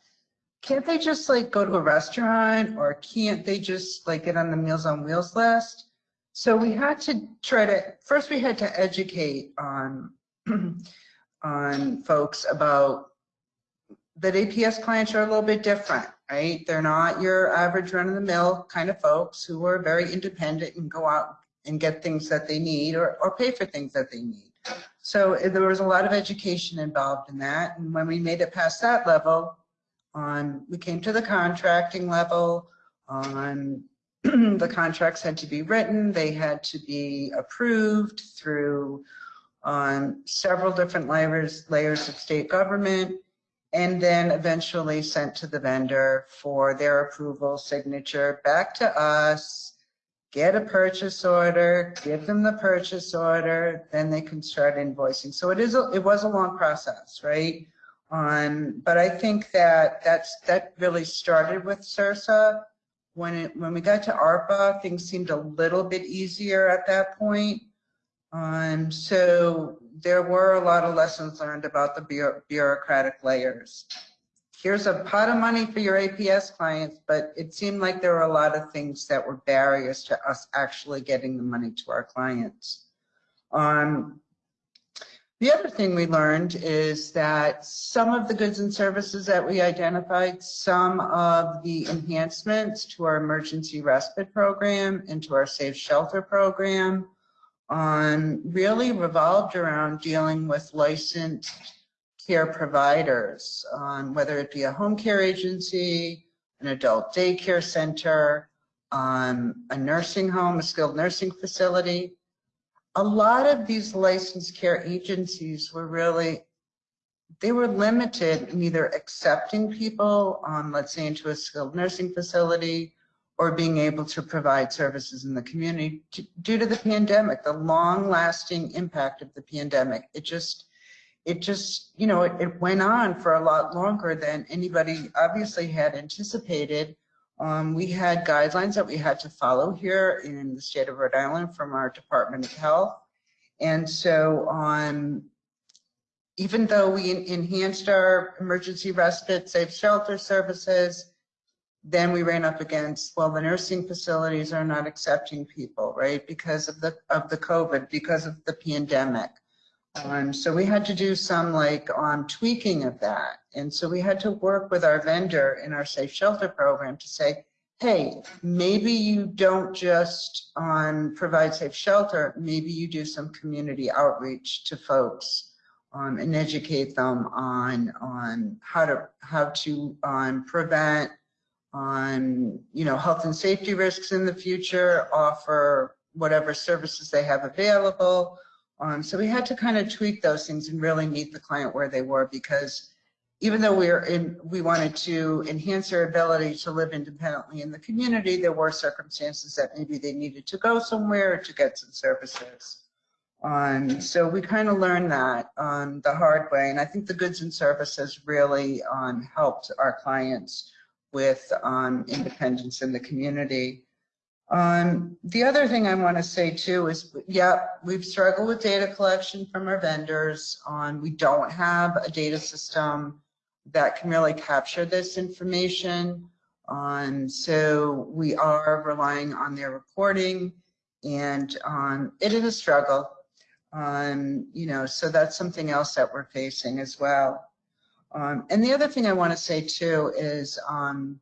Can't they just like go to a restaurant or can't they just like get on the Meals on Wheels list? So we had to try to, first we had to educate on, on folks about that APS clients are a little bit different, right? They're not your average run of the mill kind of folks who are very independent and go out and get things that they need or, or pay for things that they need. So eh, there was a lot of education involved in that. And when we made it past that level, on we came to the contracting level, on the contracts had to be written, they had to be approved through on several different layers, layers of state government, and then eventually sent to the vendor for their approval signature back to us, get a purchase order, give them the purchase order, then they can start invoicing. So it is, a, it was a long process, right? Um, but I think that that's, that really started with CRRSA. When it, when we got to ARPA, things seemed a little bit easier at that point. Um, so there were a lot of lessons learned about the bureaucratic layers here's a pot of money for your APS clients, but it seemed like there were a lot of things that were barriers to us actually getting the money to our clients. Um, the other thing we learned is that some of the goods and services that we identified, some of the enhancements to our emergency respite program and to our safe shelter program um, really revolved around dealing with licensed care providers, um, whether it be a home care agency, an adult daycare center, um, a nursing home, a skilled nursing facility. A lot of these licensed care agencies were really, they were limited in either accepting people, um, let's say into a skilled nursing facility, or being able to provide services in the community due to the pandemic, the long lasting impact of the pandemic. It just, it just, you know, it, it went on for a lot longer than anybody obviously had anticipated. Um, we had guidelines that we had to follow here in the state of Rhode Island from our Department of Health. And so um, even though we enhanced our emergency respite, safe shelter services, then we ran up against, well, the nursing facilities are not accepting people, right? Because of the, of the COVID, because of the pandemic. Um, so we had to do some like um, tweaking of that. And so we had to work with our vendor in our safe shelter program to say, hey, maybe you don't just um, provide safe shelter, maybe you do some community outreach to folks um, and educate them on, on how to, how to um, prevent on, you know, health and safety risks in the future, offer whatever services they have available, Um, so we had to kind of tweak those things and really meet the client where they were because even though we're in, we wanted to enhance their ability to live independently in the community, there were circumstances that maybe they needed to go somewhere to get some services. Um, so we kind of learned that um, the hard way, and I think the goods and services really um, helped our clients with um, independence in the community. Um, the other thing I want to say too is, yeah, we've struggled with data collection from our vendors. On we don't have a data system that can really capture this information. Um, so we are relying on their reporting, and um, it is a struggle. Um, you know, so that's something else that we're facing as well. Um, and the other thing I want to say too is um,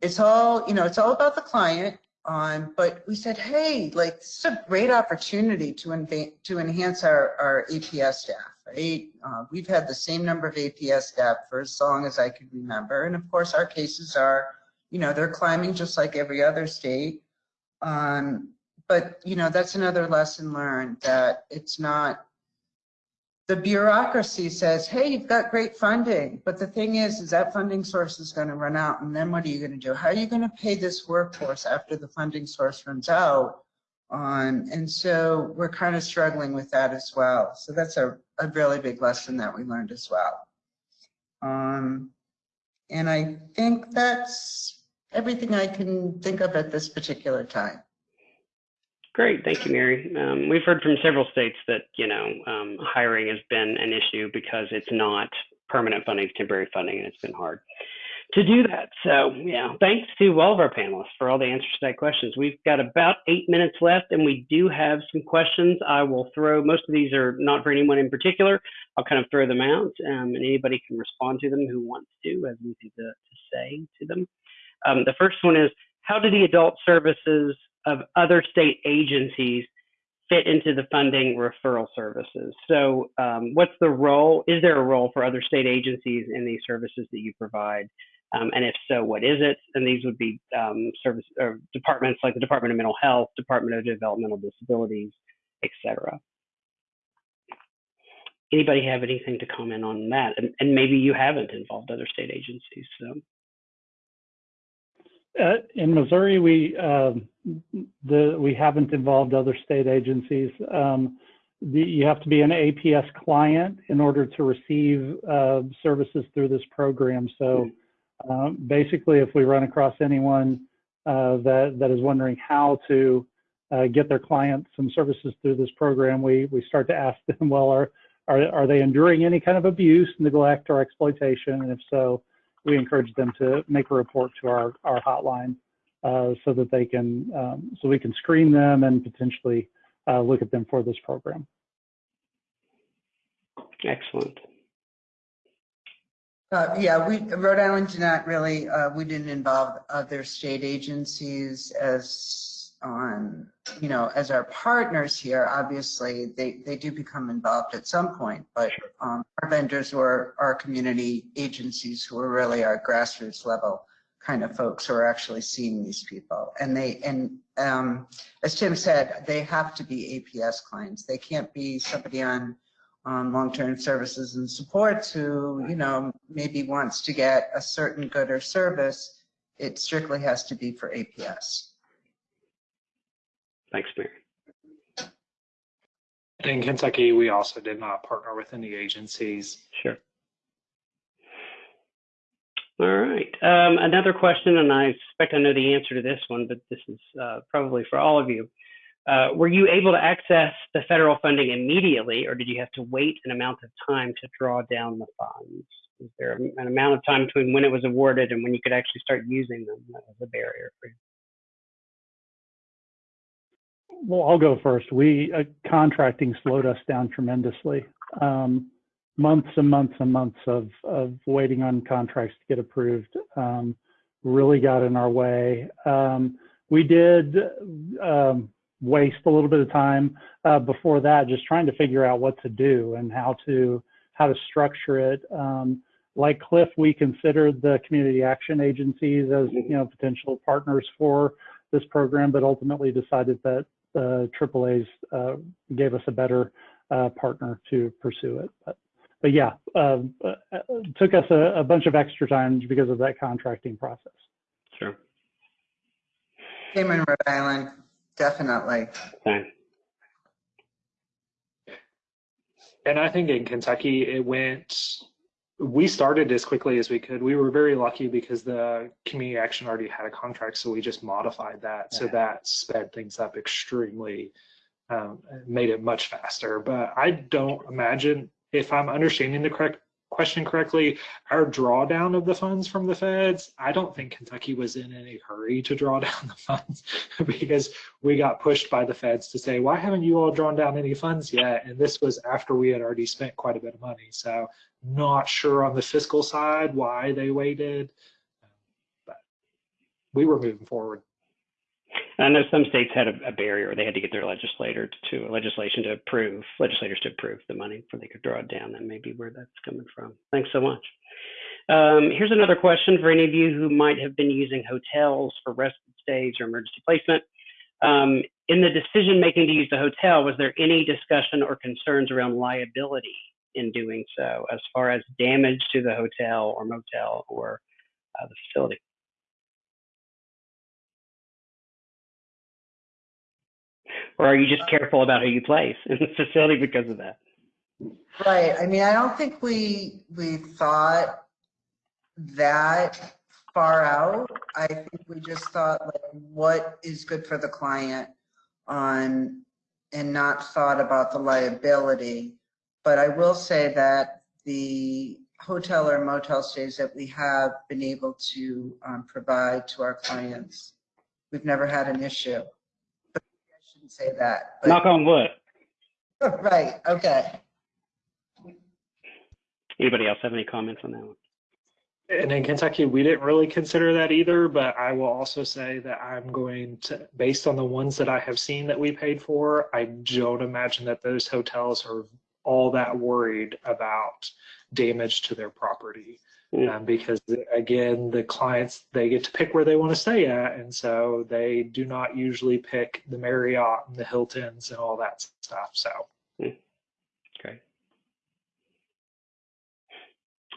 it's all, you know, it's all about the client. Um, but we said, hey, like this is a great opportunity to, to enhance our, our APS staff, right? Uh, we've had the same number of APS staff for as long as I can remember. And of course, our cases are, you know, they're climbing just like every other state. Um, but, you know, that's another lesson learned that it's not the bureaucracy says, hey, you've got great funding. But the thing is, is that funding source is going to run out. And then what are you going to do? How are you going to pay this workforce after the funding source runs out? Um, and so we're kind of struggling with that as well. So that's a, a really big lesson that we learned as well. Um, and I think that's everything I can think of at this particular time. Great, thank you, Mary. Um, we've heard from several states that you know um, hiring has been an issue because it's not permanent funding, it's temporary funding, and it's been hard to do that. So yeah, thanks to all of our panelists for all the answers to that questions. We've got about eight minutes left, and we do have some questions. I will throw. Most of these are not for anyone in particular. I'll kind of throw them out, um, and anybody can respond to them who wants to, as anything to, to say to them. Um, the first one is, how do the adult services of other state agencies fit into the funding referral services. So, um, what's the role? Is there a role for other state agencies in these services that you provide? Um, and if so, what is it? And these would be um, service or departments like the Department of Mental Health, Department of Developmental Disabilities, etc. Anybody have anything to comment on that? And, and maybe you haven't involved other state agencies. So. Uh, in Missouri, we uh, the we haven't involved other state agencies. Um, the, you have to be an APS client in order to receive uh, services through this program. So um, basically, if we run across anyone uh, that that is wondering how to uh, get their client some services through this program, we we start to ask them, well, are are are they enduring any kind of abuse, neglect, or exploitation? And if so, we encourage them to make a report to our, our hotline uh, so that they can, um, so we can screen them and potentially uh, look at them for this program. Excellent. Uh, yeah, we, Rhode Island did not really, uh, we didn't involve other state agencies as on, you know, as our partners here, obviously they, they do become involved at some point, but um, our vendors were our community agencies who are really our grassroots level kind of folks who are actually seeing these people. And they, and um, as Tim said, they have to be APS clients. They can't be somebody on um, long-term services and supports who, you know, maybe wants to get a certain good or service. It strictly has to be for APS. Thanks, Mary. In Kentucky, we also did not partner with any agencies. Sure. All right. Um, another question, and I suspect I know the answer to this one, but this is uh, probably for all of you. Uh, were you able to access the federal funding immediately, or did you have to wait an amount of time to draw down the funds? Is there an amount of time between when it was awarded and when you could actually start using them that was a barrier for you? Well, I'll go first. We uh, contracting slowed us down tremendously. Um, months and months and months of of waiting on contracts to get approved um, really got in our way. Um, we did um, waste a little bit of time uh, before that, just trying to figure out what to do and how to how to structure it. Um, like Cliff, we considered the community action agencies as you know potential partners for this program, but ultimately decided that the AAA's uh, gave us a better uh, partner to pursue it. But, but yeah, uh, uh, it took us a, a bunch of extra time because of that contracting process. Sure. Same in Rhode Island, definitely. Fine. And I think in Kentucky, it went, we started as quickly as we could. We were very lucky because the community action already had a contract, so we just modified that. So that sped things up extremely, um, made it much faster. But I don't imagine, if I'm understanding the correct question correctly, our drawdown of the funds from the feds, I don't think Kentucky was in any hurry to draw down the funds because we got pushed by the feds to say, why haven't you all drawn down any funds yet? And this was after we had already spent quite a bit of money. So not sure on the fiscal side why they waited, but we were moving forward. I know some states had a, a barrier; they had to get their legislator to legislation to approve legislators to approve the money before they could draw it down. That may be where that's coming from. Thanks so much. Um, here's another question for any of you who might have been using hotels for respite stays or emergency placement. Um, in the decision making to use the hotel, was there any discussion or concerns around liability in doing so, as far as damage to the hotel or motel or uh, the facility? Or are you just careful about who you place in the facility because of that? Right, I mean, I don't think we, we thought that far out. I think we just thought like, what is good for the client on, and not thought about the liability. But I will say that the hotel or motel stays that we have been able to um, provide to our clients, we've never had an issue. But I shouldn't say that. but- Knock on wood. Right, okay. Anybody else have any comments on that one? And in Kentucky, we didn't really consider that either, but I will also say that I'm going to, based on the ones that I have seen that we paid for, I don't imagine that those hotels are all that worried about damage to their property. Mm. Um, because again, the clients, they get to pick where they want to stay at. And so they do not usually pick the Marriott and the Hiltons and all that stuff. So Great.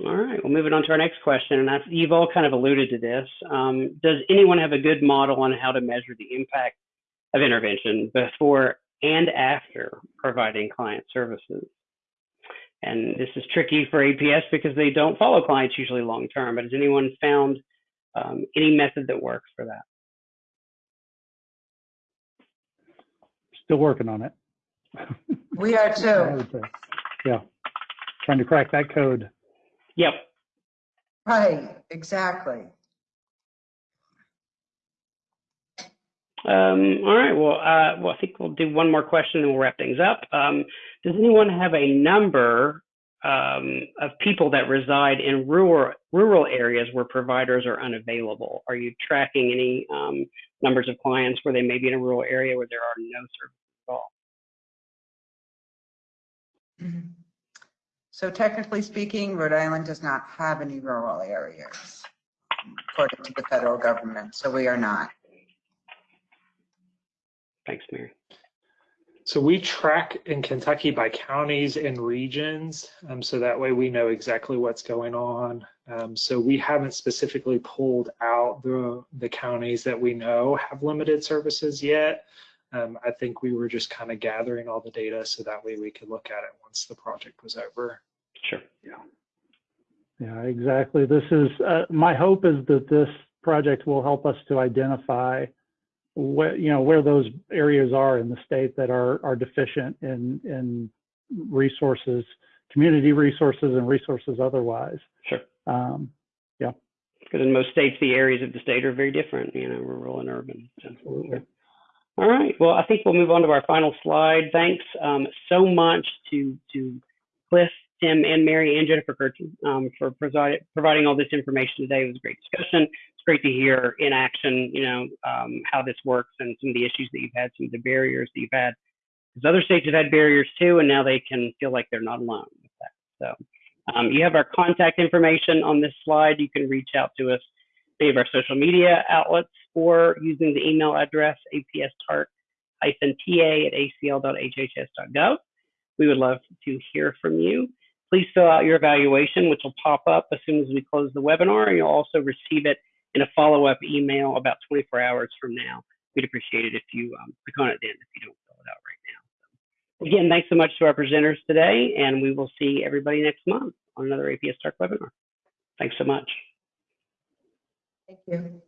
All right, well, moving on to our next question, and that's, you've all kind of alluded to this. Um, does anyone have a good model on how to measure the impact of intervention before and after providing client services? And this is tricky for APS because they don't follow clients usually long term, but has anyone found um, any method that works for that? Still working on it. We are too. Yeah, trying to crack that code. Yep. Right, exactly. Um, all right. Well, uh, well, I think we'll do one more question and we'll wrap things up. Um, does anyone have a number um, of people that reside in rural rural areas where providers are unavailable? Are you tracking any um, numbers of clients where they may be in a rural area where there are no services at all? Mhm. So technically speaking, Rhode Island does not have any rural areas, according to the federal government, so we are not. Thanks, Mary. So we track in Kentucky by counties and regions, um, so that way we know exactly what's going on. Um, so we haven't specifically pulled out the the counties that we know have limited services yet. Um, I think we were just kind of gathering all the data so that way we could look at it once the project was over. Sure. Yeah, Yeah, exactly. This is, uh, my hope is that this project will help us to identify where, you know, where those areas are in the state that are, are deficient in, in resources, community resources and resources otherwise. Sure. Um, Because in most states, the areas of the state are very different, you know, rural and urban. So, Absolutely. All right. Well, I think we'll move on to our final slide. Thanks um, so much to to Cliff, Tim, and Mary and Jennifer Curtin um, for providing providing all this information today. It was a great discussion. Great to hear in action, you know, um, how this works and some of the issues that you've had, some of the barriers that you've had. Because other states have had barriers too, and now they can feel like they're not alone with that. So um, you have our contact information on this slide. You can reach out to us any of our social media outlets or using the email address apstart ta at acl.hhs.gov. We would love to hear from you. Please fill out your evaluation, which will pop up as soon as we close the webinar, and you'll also receive it in a follow-up email about 24 hours from now. We'd appreciate it if you um, click on it then if you don't fill it out right now. Again, thanks so much to our presenters today, and we will see everybody next month on another APS TARC webinar. Thanks so much. Thank you.